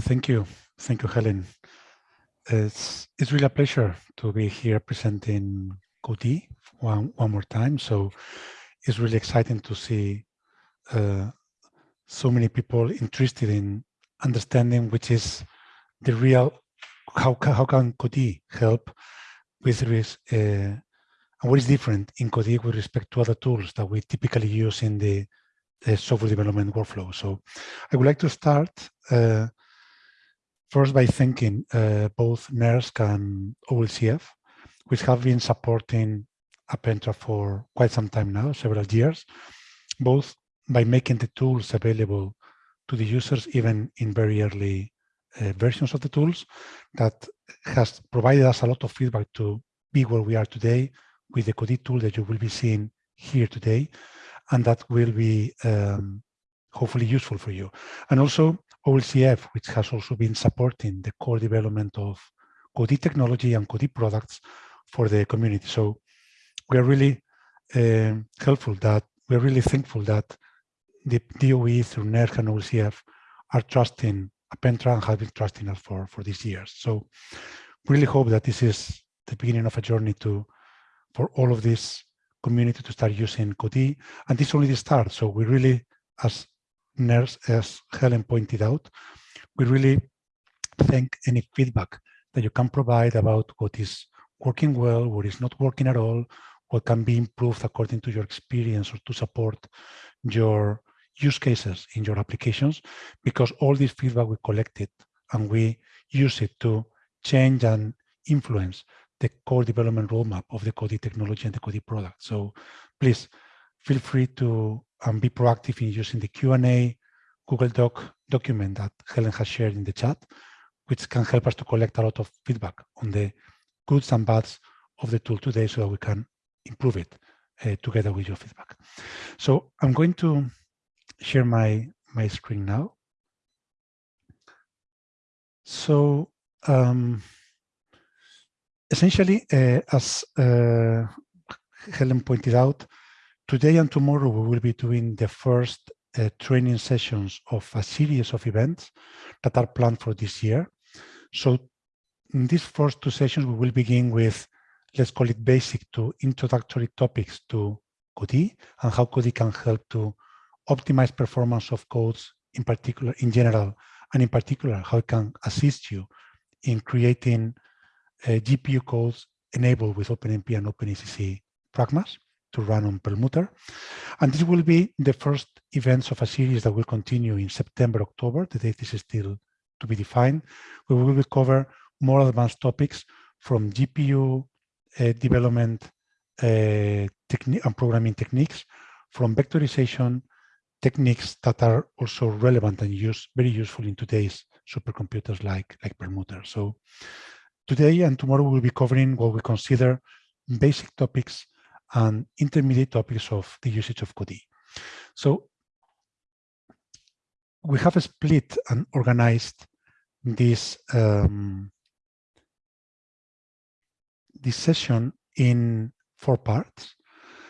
Thank you. Thank you, Helen. It's, it's really a pleasure to be here presenting Codee one, one more time. So it's really exciting to see uh, so many people interested in understanding which is the real, how, how can Codee help with risk, uh, and what is different in Codee with respect to other tools that we typically use in the, the software development workflow. So I would like to start uh, first by thanking uh, both NERSC and OLCF, which have been supporting Appentra for quite some time now, several years, both by making the tools available to the users even in very early uh, versions of the tools that has provided us a lot of feedback to be where we are today with the Codee tool that you will be seeing here today and that will be um, hopefully useful for you. And also OLCF, which has also been supporting the core development of Codee technology and Codee products for the community. So we are really uh, helpful that we're really thankful that the DOE through NERSC and OLCF are trusting Appentra and have been trusting us for, for these years. So really hope that this is the beginning of a journey to for all of this community to start using Codee. And this is only the start. So we really, as As Helen pointed out, we really thank any feedback that you can provide about what is working well, what is not working at all, what can be improved according to your experience or to support your use cases in your applications, because all this feedback we collected and we use it to change and influence the core development roadmap of the Codee technology and the Codee product. So please feel free to um, be proactive in using the Q&A Google Doc document that Helen has shared in the chat, which can help us to collect a lot of feedback on the goods and bads of the tool today so that we can improve it uh, together with your feedback. So I'm going to share my, my screen now. So um, essentially, uh, as uh, Helen pointed out, today and tomorrow we will be doing the first uh, training sessions of a series of events that are planned for this year. So in these first two sessions, we will begin with, let's call it basic to introductory topics to Codee and how Codee can help to optimize performance of codes in particular, in general, and in particular, how it can assist you in creating uh, GPU codes enabled with OpenMP and OpenACC pragmas to run on Perlmutter. And this will be the first events of a series that will continue in September, October. The date is still to be defined. We will cover more advanced topics from GPU uh, development uh, and programming techniques, from vectorization techniques that are also relevant and use, very useful in today's supercomputers like, like Perlmutter. So today and tomorrow we'll be covering what we consider basic topics and intermediate topics of the usage of Codee. So we have split and organized this um, this session in four parts.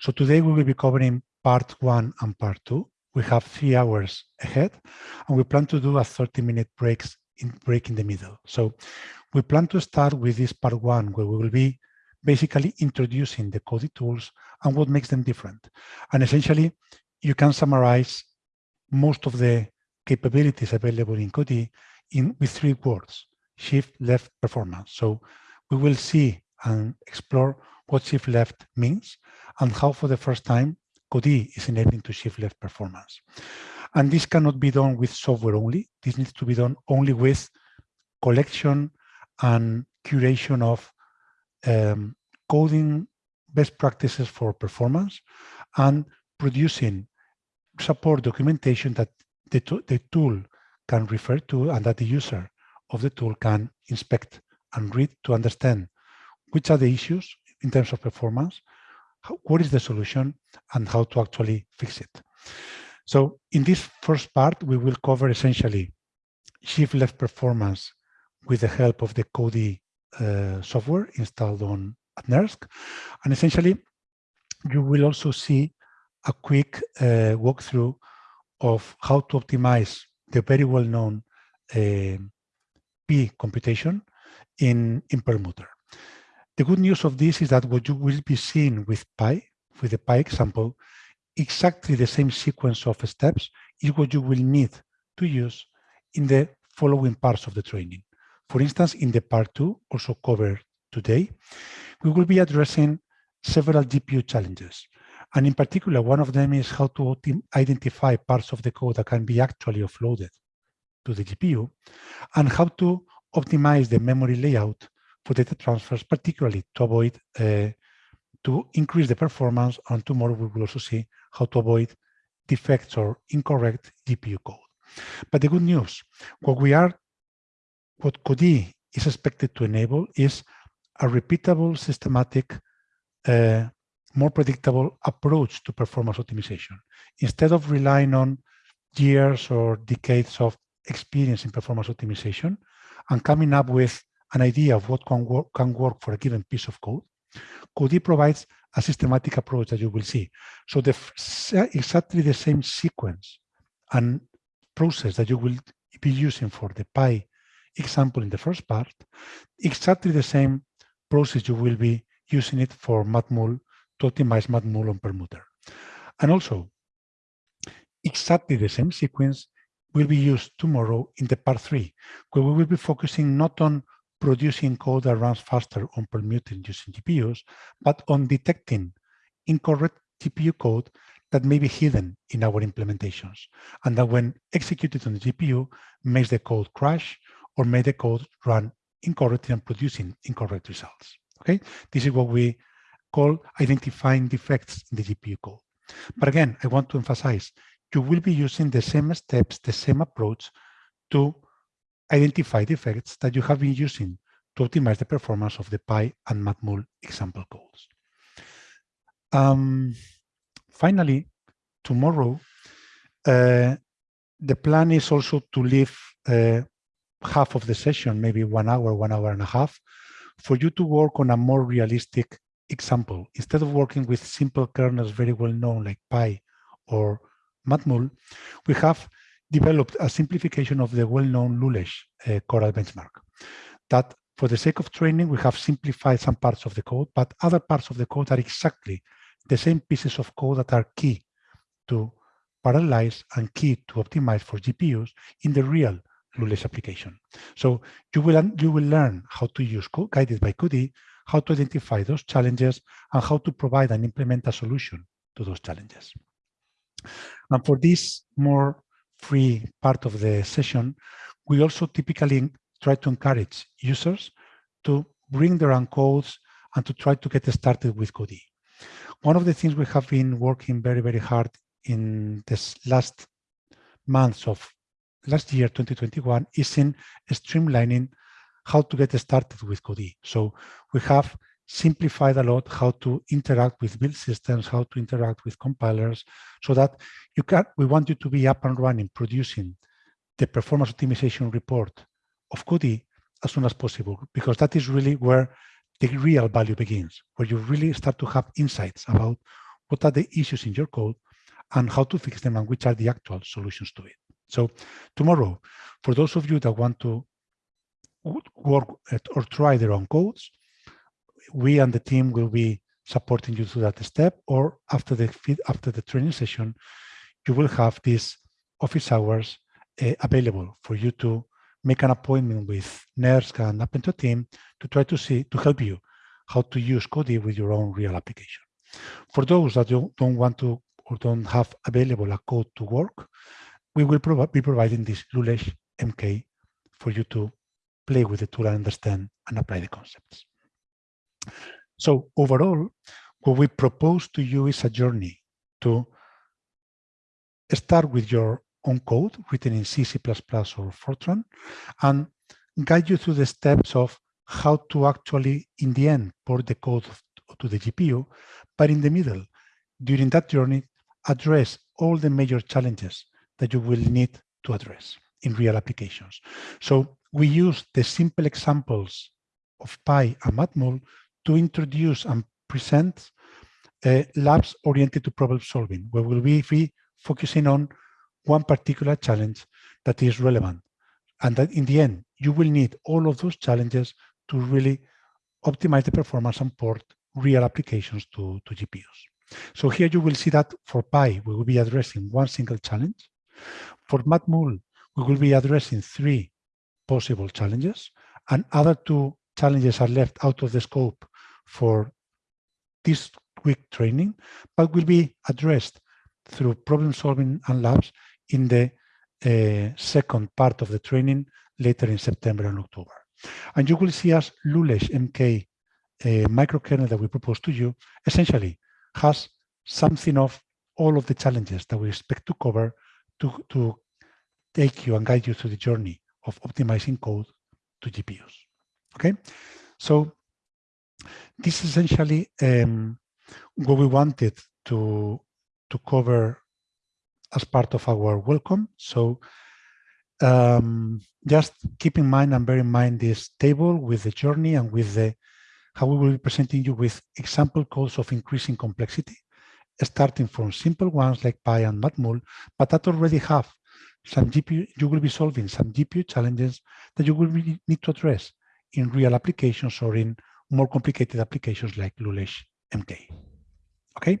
So today we will be covering part one and part two. We have three hours ahead, and we plan to do a 30-minute breaks in break in the middle. So we plan to start with this part one, where we will be basically introducing the Codee tools and what makes them different. And essentially, you can summarize most of the capabilities available in Codee in with three words, shift left performance. So we will see and explore what shift left means and how for the first time Codee is enabling to shift left performance. And this cannot be done with software only. This needs to be done only with collection and curation of um, coding best practices for performance and producing support documentation that the, the tool can refer to and that the user of the tool can inspect and read to understand which are the issues in terms of performance, how, what is the solution, and how to actually fix it. So in this first part, we will cover essentially shift left performance with the help of the Codee uh, software installed on at NERSC. And essentially, you will also see a quick uh, walkthrough of how to optimize the very well-known uh, P computation in, in Perlmutter. The good news of this is that what you will be seeing with Pi, with the Pi example, exactly the same sequence of steps is what you will need to use in the following parts of the training. For instance, in the part two, also covered today, we will be addressing several GPU challenges. And in particular, one of them is how to identify parts of the code that can be actually offloaded to the GPU and how to optimize the memory layout for data transfers, particularly to avoid, uh, to increase the performance. And tomorrow we will also see how to avoid defects or incorrect GPU code. But the good news, what we are, what Codee is expected to enable is a repeatable, systematic, uh, more predictable approach to performance optimization. Instead of relying on years or decades of experience in performance optimization and coming up with an idea of what can work, can work for a given piece of code, Codee provides a systematic approach that you will see. So the exactly the same sequence and process that you will be using for the Pi example in the first part, exactly the same process you will be using it for matmul to optimize matmul on Perlmutter. And also, exactly the same sequence will be used tomorrow in the part three, where we will be focusing not on producing code that runs faster on perlmutter using GPUs, but on detecting incorrect GPU code that may be hidden in our implementations, and that when executed on the GPU makes the code crash or make the code run incorrectly and producing incorrect results. Okay, this is what we call identifying defects in the GPU code. But again, I want to emphasize, you will be using the same steps, the same approach to identify defects that you have been using to optimize the performance of the Pi and Matmul example codes. Um, finally, tomorrow, uh, the plan is also to leave uh, half of the session, maybe one hour, one hour and a half, for you to work on a more realistic example. Instead of working with simple kernels very well known like Pi or Matmul, we have developed a simplification of the well-known Lulesh uh, Coral benchmark. That for the sake of training, we have simplified some parts of the code, but other parts of the code are exactly the same pieces of code that are key to parallelize and key to optimize for GPUs in the real Lulesh application. So you will, you will learn how to use guided by Codee, how to identify those challenges, and how to provide and implement a solution to those challenges. And for this more free part of the session, we also typically try to encourage users to bring their own codes and to try to get started with Codee. One of the things we have been working very, very hard in this last months of last year, 2021, is in streamlining how to get started with Codee. So we have simplified a lot how to interact with build systems, how to interact with compilers, so that you can, we want you to be up and running, producing the performance optimization report of Codee as soon as possible, because that is really where the real value begins, where you really start to have insights about what are the issues in your code and how to fix them and which are the actual solutions to it. So tomorrow, for those of you that want to work or try their own codes, we and the team will be supporting you through that step or after the after the training session you will have these office hours uh, available for you to make an appointment with NERSC and Appentra team to try to see to help you how to use Codee with your own real application. For those that don't, don't want to or don't have available a code to work, we will be providing this Lulesh MK for you to play with the tool and understand and apply the concepts. So overall, what we propose to you is a journey to start with your own code written in C, C++ or Fortran and guide you through the steps of how to actually, in the end, port the code to the GPU, but in the middle, during that journey, address all the major challenges that you will need to address in real applications. So we use the simple examples of Pi and Matmul to introduce and present uh, labs oriented to problem solving, where we'll be focusing on one particular challenge that is relevant and that in the end, you will need all of those challenges to really optimize the performance and port real applications to, to GPUs. So here you will see that for Pi, we will be addressing one single challenge. For Matmul, we will be addressing three possible challenges, and other two challenges are left out of the scope for this week training, but will be addressed through problem solving and labs in the uh, second part of the training later in September and October. And you will see as Lulesh MK uh, microkernel that we propose to you essentially has something of all of the challenges that we expect to cover to, to take you and guide you through the journey of optimizing code to GPUs. Okay, so this is essentially um, what we wanted to to cover as part of our welcome. So um, just keep in mind and bear in mind this table with the journey and with the how we will be presenting you with example codes of increasing complexity, starting from simple ones like Pi and Matmul, but that already have some GPU, you will be solving some GPU challenges that you will really need to address in real applications or in more complicated applications like Lulesh MK. Okay,